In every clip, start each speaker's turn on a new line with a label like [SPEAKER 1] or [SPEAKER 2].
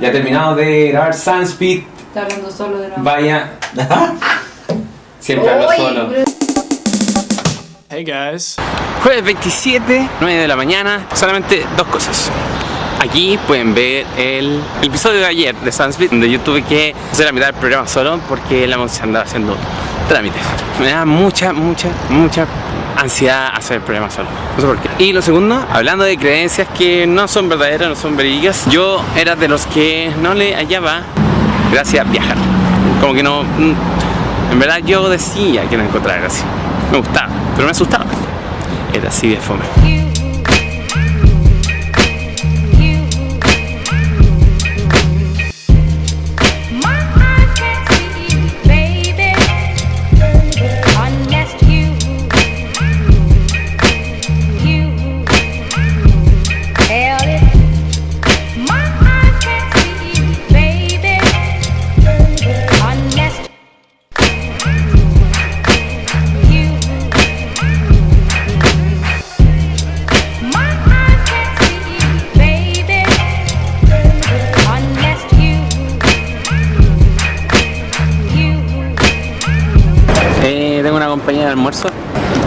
[SPEAKER 1] Ya terminado de grabar Sunspeed.
[SPEAKER 2] Está hablando solo de nuevo.
[SPEAKER 1] Vaya. Siempre hablo solo.
[SPEAKER 3] Hey guys.
[SPEAKER 1] Jueves 27, 9 de la mañana. Solamente dos cosas. Aquí pueden ver el, el episodio de ayer de Sunspeed, donde yo tuve que hacer la mitad del programa solo porque la se andaba haciendo trámites. Me da mucha, mucha, mucha ansiedad hacer programa solo. No sé por qué. Y lo segundo, hablando de creencias que no son verdaderas, no son verídicas, yo era de los que no le hallaba gracias a viajar. Como que no. mm, En verdad yo decía que no encontraba gracia. Me gustaba, pero me asustaba. Era así de fome. Tengo una compañía de almuerzo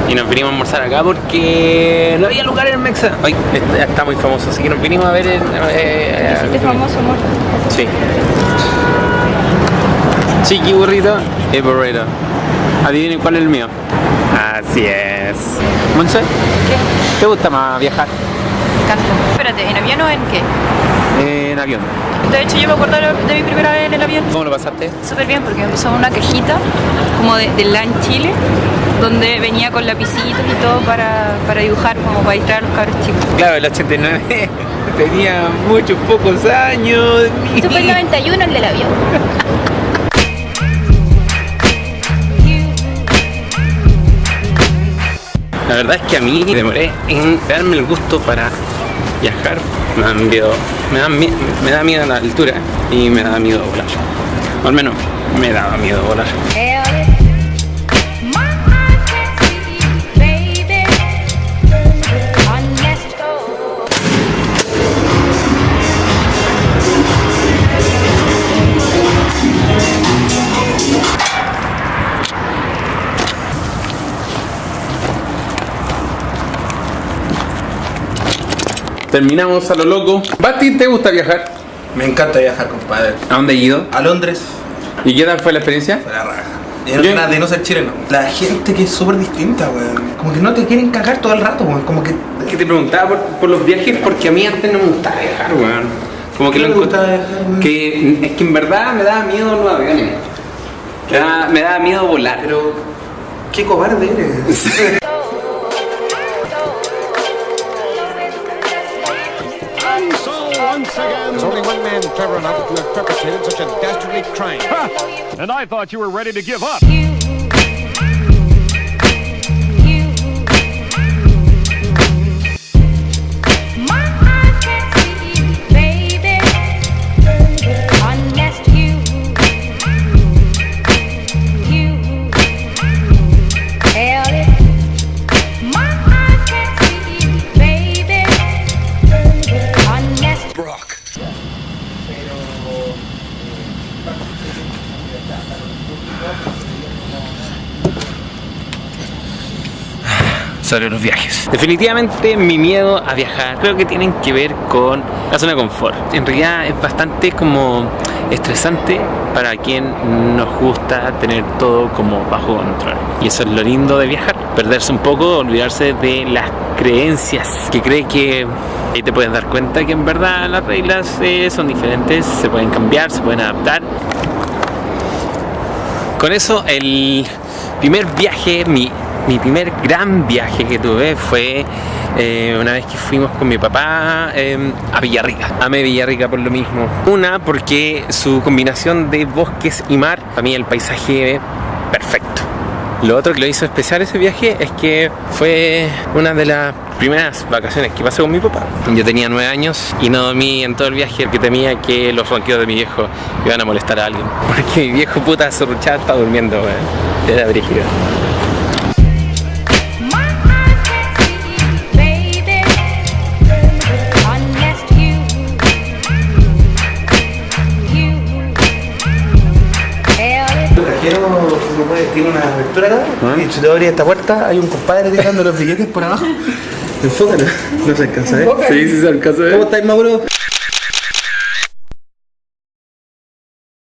[SPEAKER 1] y nos vinimos a almorzar acá porque no había lugar en Mexa. Ay, está, está muy famoso, así que nos vinimos a ver el. eh,
[SPEAKER 2] ¿Hiciste famoso, amor?
[SPEAKER 1] Sí. Chiqui burrito y burrito. Adivinen cuál es el mío. Así es. Monse, ¿te gusta más viajar?
[SPEAKER 2] Canto. Espérate, ¿en avión o en qué?
[SPEAKER 1] En avión.
[SPEAKER 2] De hecho, yo me acuerdo de mi primera vez en el avión.
[SPEAKER 1] ¿Cómo lo pasaste?
[SPEAKER 2] Súper bien, porque me puso una cajita como de, de LAN Chile, donde venía con lapicitos y todo para, para dibujar, como para distraer a los cabros chicos.
[SPEAKER 1] Claro, el 89 tenía muchos pocos años.
[SPEAKER 2] Esto fue el 91 el del avión.
[SPEAKER 1] La verdad es que a mí me demoré en darme el gusto para viajar. Me da miedo, me da, mie- me da miedo la altura y me da miedo volar. Al menos me daba miedo volar. Terminamos a lo loco. Basti, ¿te gusta viajar?
[SPEAKER 3] Me encanta viajar, compadre.
[SPEAKER 1] ¿A dónde he ido?
[SPEAKER 3] A Londres,
[SPEAKER 1] ¿Y qué tal fue la experiencia?
[SPEAKER 3] a la raja.
[SPEAKER 1] Yo-
[SPEAKER 3] de no ser chileno. La gente que es súper distinta, weón. Como que no te quieren cagar todo el rato, weón. Como que.
[SPEAKER 1] Que te preguntaba por, por los viajes porque a mí antes no me gustaba viajar, weón. Como que
[SPEAKER 3] ¿Qué
[SPEAKER 1] lo
[SPEAKER 3] gustaba viajar, weón?
[SPEAKER 1] Que es que en verdad me daba miedo los aviones. Me daba, me daba miedo volar.
[SPEAKER 3] Pero. Qué cobarde eres.
[SPEAKER 4] only one man clever enough to have perpetrated such a dastardly crime.
[SPEAKER 5] And I thought you were ready to give up.
[SPEAKER 1] Sobre los viajes. Definitivamente mi miedo a viajar creo que tienen que ver con la zona de confort. En realidad es bastante como estresante para quien nos gusta tener todo como bajo control. Y eso es lo lindo de viajar, perderse un poco, olvidarse de las creencias que cree que ahí te puedes dar cuenta que en verdad las reglas eh, son diferentes, se pueden cambiar, se pueden adaptar con eso, el primer viaje, mi, mi primer gran viaje que tuve fue eh, una vez que fuimos con mi papá eh, a Villarrica. Amé Villarrica por lo mismo. Una, porque su combinación de bosques y mar, para mí el paisaje perfecto. Lo otro que lo hizo especial ese viaje es que fue una de las primeras vacaciones que pasé con mi papá. Yo tenía nueve años y no dormí en todo el viaje porque temía que los ronquidos de mi viejo iban a molestar a alguien. Porque mi viejo puta sorruchado estaba durmiendo, weón. Era brígido.
[SPEAKER 3] Tiene una abertura acá.
[SPEAKER 1] Ah.
[SPEAKER 3] Y si te abrir esta puerta, hay un compadre tirando los billetes por abajo. Enfócalo. No se alcanza ver.
[SPEAKER 1] Sí, sí, se alcanza ver.
[SPEAKER 3] ¿Cómo estáis, Mauro?